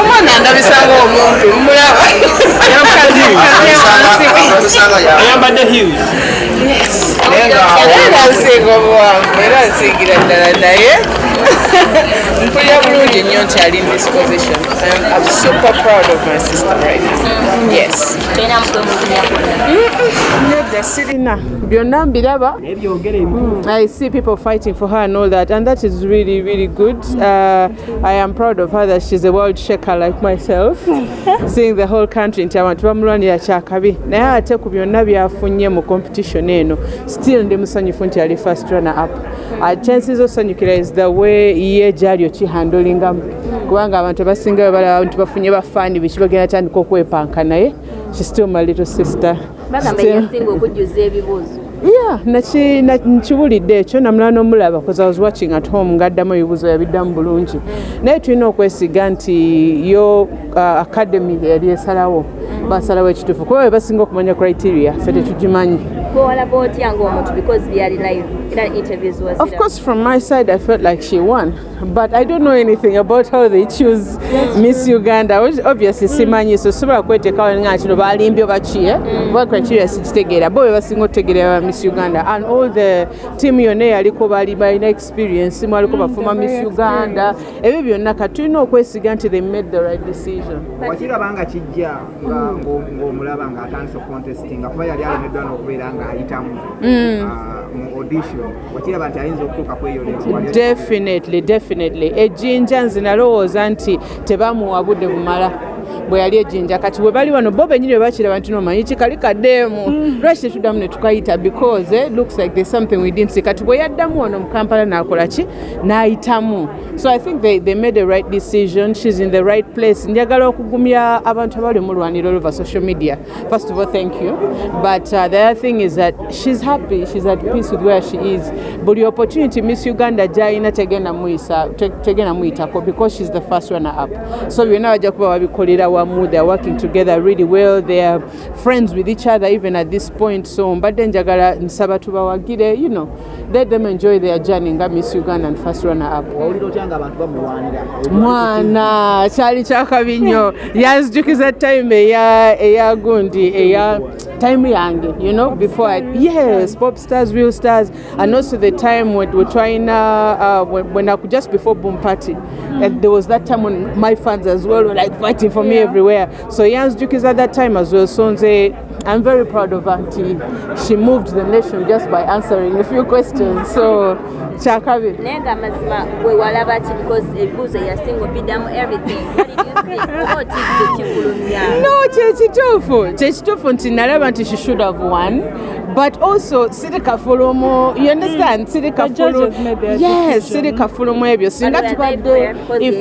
omwana ndabisanga omuntu mulaba. Ayambadde huge era nsinga obuwanvu era nsingira ddala naye mpulira bulungi nnyo nti ali in this position. I'm, I'm super proud of my sister right now. Yes. Mutwe mukunyakuna nedda sirina byonna mbiraba I see people fighting for her and all that, and that is really, really good. Uh, I am proud of her that she's a world shaker like myself, seeing the whole country nti abantu bamulwanira kyakabi naye ate ku byonna byafunye mu competition eno. Still ndi musanyufu nti ali first runner up Uh, chances osanyukira is the way ye gyali okihandolingamu kubanga abantu abasinga balaba nti bafunye bafaani biki bagenda tandika okwepanka naye still my little sister. Na- nkiwulidde ekyo namula n'omulaba because I was watching at home ng'addamu ebibuuzo yabiddamu bulungi. Naye tulina okwesiga nti yo uh, academy yali esalawo basalawo ekituufu kuba be basinga okumanya criteria ffe tetugimanyi Of course, from my side, I felt like she won, but I don't know anything about how they choose Miss Uganda. Obviously, simanyi so sobola kweteekawo nga kino balimbye oba ki eh? Oba criteria sikitegeera bo be basinga otegeera ba Miss Uganda and all the team yonna eyaliko bali balina experience mwaliko bafuma Miss Uganda ebyo byonna kati tulina okwesiga nti they made the right decision. wakiraba nga kijja nga- ng'omulaba ng'atandise okontestinga kuba yali alemeddwa n'okubeera ng'ayitamu ah, mu audition. Wakiraba nti ayinza okutuuka kweyolero definitely definitely. Ejjinja nze nalowooza nti tebamuwa budde bumala bwe yali ejjinja kati bwe bali wano bo benyini bwe bakiraba nti nomanyi kikali kaddeemu lwaki tetuddamu ne tukayita because eh, looks like there's something we didn't see. Kati bwe yaddamu wano mu kampala n'akola ki? N'ayitamu. So i think they, they made the right decision. She's in the right place. Njagala okugumya abantu abali mulwanira over social media. First of all thank you. But uh, the other thing is that she's happy. She's at peace with where she is. Buli opportunity miss uganda gyayina tegenda muyisa te- tegenda muyitako because she's the first runner up so byonna bajja kuba babikolera wamu they're working together really well. They're friends with each other even at this point. So mbadde njagala nsaba tubawagire you know let them enjoy their journey. Nga miss uganda and first runner up. Mwana kyali kyakabi nnyo. Yanzijukiza time eya eya gundi eya time yange you know before I, yes pop stars real stars and also the time when we're trying uh, uh, when, when I could just before boom party and there was that time when my fans as well were like fighting for me everywhere. So yanzijukiza at that time as well so I'm very proud of auntie. She moved the nation just by answering a few questions so kyakabi naye nga mazima bwe walaba ki because ebibuuzo yasinga obiddamu everything. No kyekituufu kyekituufu nti nalaba nti she should have won but also siri kafulumu you understand siri kafulu judges yes siri kafulumu ebyo singa tubadde if-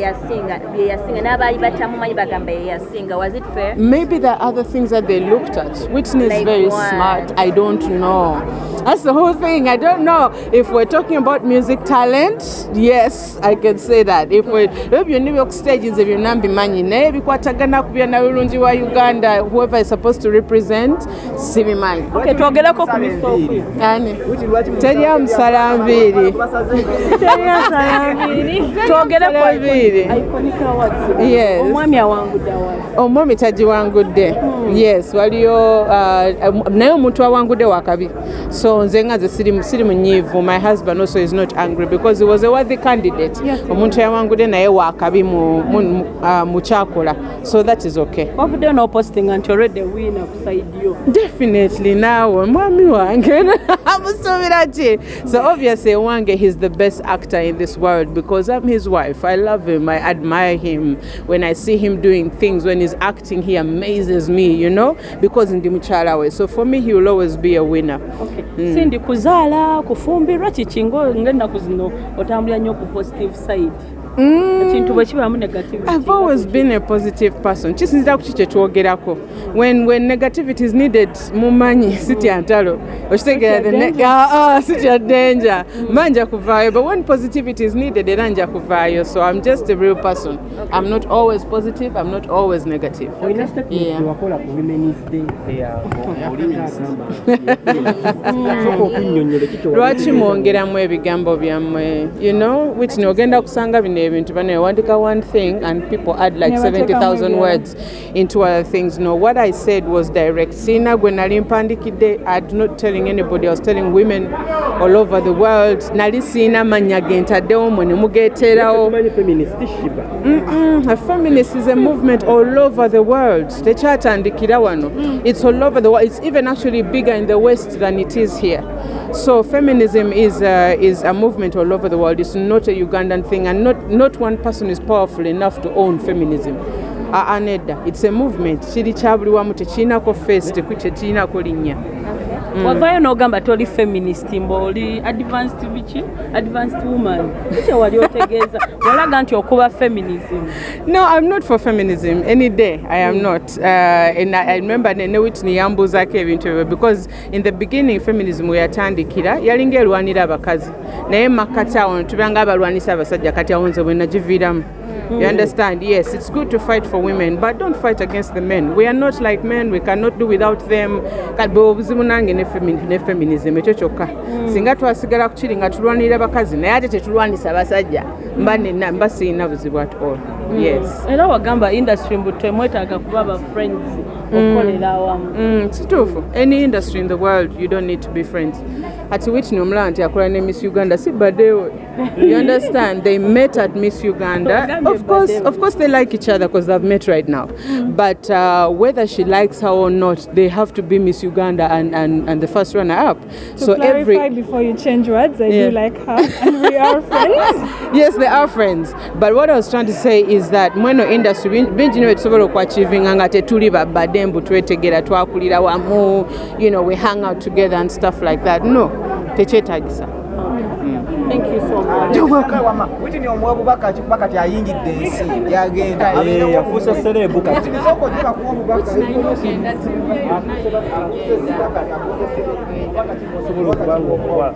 Maybe there are other things that they looked at. Whitney is Like very what? smart. I don't know. That's the whole thing. I don't know. If we're talking about music talent, yes, I can say that. If we ebyo byonna ebyoku stages ebyo nambimanyi naye ebikwatagana ku byanabulungi wa uganda whoever is supposed to represent sibimanyi Okay, twogereko ku misooku ani? Teri amusala nviiri twogereko Nviiri. iconic awards. Yes. omwami awangudde awards. Omwami tagiwangudde yes waliyo uh, naye omuntu awangudde wakabi. So nze nga nze siri siri munyiivu my husband also is not angry because he was a worthy candidate. Yes. omuntu yawangudde naye wakabi mu, mu, mu, uh, so that is okay. Wavuddeyo n'opostinga nti already wina of side yo. Definitely naawe mwami wange. Amusuubira ki so obviously wange he's the best actor in this world because i'm his wife. I love him. I admire him. When i see him doing things when he's acting he amazes me you know because ndi mukyala we. So for me he will always be a winner. Okay. sindi kuzaala kufumbirwa kiki ngo ng'ennaku zino otambulira nnyo ku positive side ekintu bwe kibaamu negativity I've always been a positive person. Kisinzira ku ki kye twogerako. When when negativity is needed mumanyi sitya ntalo. Okitegeera the ah, ah, sitya danger. Manja kuvaayo but when positivity is needed era nja kuvaayo. So I'm just a real person. I'm not always positive, I'm not always negative. olina statement Yeah. wakola ku women's day eyasooka okunnyonnyola ekitowa lwaki mwongeramu ebigambo byammwe you know which nogenda kusanga bino ebintu bano ewandika one thing and people add like Nebateekamu 70000 ebirala. words into other things. No what i said was direct. Siina gwe nali mpandikidde i'm not telling anybody. I was telling women all over the world. Nali siina mannya ge ntaddewo mwe ne mugeeterawo. A feminist is a movement all over the world. tekyatandikira wano. It's all over the world it's even actually bigger in the west than it is here. So feminism is, uh, is a movement all over the world. It's not a ugandan thing and not, not one person is powerful enough to own feminism. Uh, anedda it's a movement. Kiri kya buli wamu tekirinako face teku- tekirinako linnya wavaayo n'ogamba toli feminist mba oli advanced biki advanced woman. Kikye wali otegeeza? Walaga nti okuba feminism. No, I'm not for feminism. Any day. I am not. Uh, and I, I remember ne Whitney yambuzaako ebintu ebyo because in the beginning feminism we yatandikira yalinga erwanira abakazi. Naye makkati awo tubanga abalwanisa abasajja kati awo nze bwe nagiviiramu You understand? Yes, it's good to fight for women, but don't fight against the men. We are not like men. We cannot do without them. Kati obuzibu nange ne femi- ne feminism ekyo kyokka. Singa twasigala ku kiri nga tulwanirira bakazi naye ate tetulwanisa basajja mba nina mba sirina buzibu at all. Yes. era wagamba industry mbu temwetaaga kuba ba friends okolera awamu Mm, kituufu any industry in the world you don't need to be friends ati whitney omulaba nti akola ne miss uganda si badewe you understand? They met at miss uganda. Of course, of course they like each other because they've met right now. But uh, whether she likes her or not they have to be miss uganda and, and, and the first runner up. To so clarify every before you change words, I Yeah. do like her and we are friends. yes they are friends. But what i was trying to say is that when mweno industry bin- bingi nyo tusobola okuachievinga nga tetuli babadde mbu twetegera twakulira wamu you know we hang out together and stuff like that. No tekyetagisa witini omuwa bubaka kikuba kati ayingidde ensi yagenda Eh, yafuusa serebu kati sooka ojjula kuwa obubaka osobola okuba ngaokuba